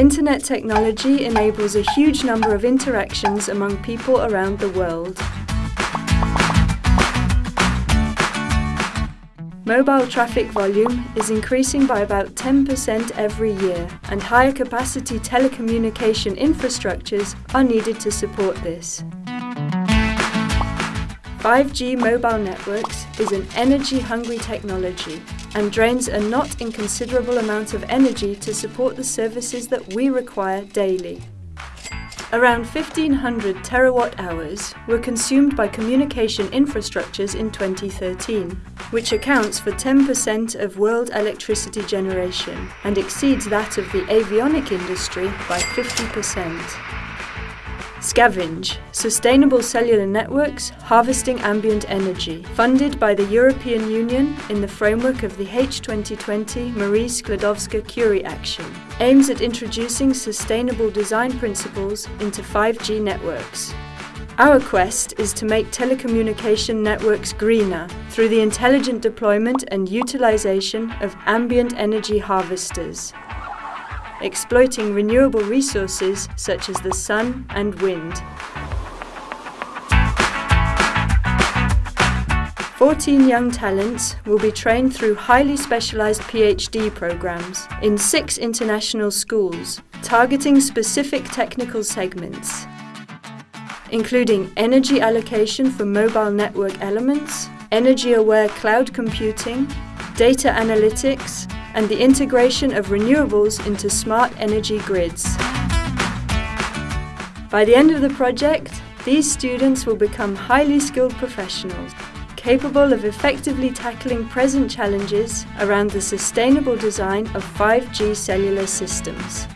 Internet technology enables a huge number of interactions among people around the world. Mobile traffic volume is increasing by about 10% every year, and higher capacity telecommunication infrastructures are needed to support this. 5G mobile networks is an energy-hungry technology and drains a not inconsiderable amount of energy to support the services that we require daily. Around 1500 terawatt hours were consumed by communication infrastructures in 2013, which accounts for 10% of world electricity generation and exceeds that of the avionic industry by 50%. Scavenge, Sustainable Cellular Networks Harvesting Ambient Energy, funded by the European Union in the framework of the H2020 Marie Sklodowska-Curie Action, aims at introducing sustainable design principles into 5G networks. Our quest is to make telecommunication networks greener through the intelligent deployment and utilization of ambient energy harvesters exploiting renewable resources such as the sun and wind. 14 young talents will be trained through highly specialised PhD programmes in six international schools, targeting specific technical segments, including energy allocation for mobile network elements, energy-aware cloud computing, data analytics, and the integration of renewables into smart energy grids. By the end of the project, these students will become highly skilled professionals, capable of effectively tackling present challenges around the sustainable design of 5G cellular systems.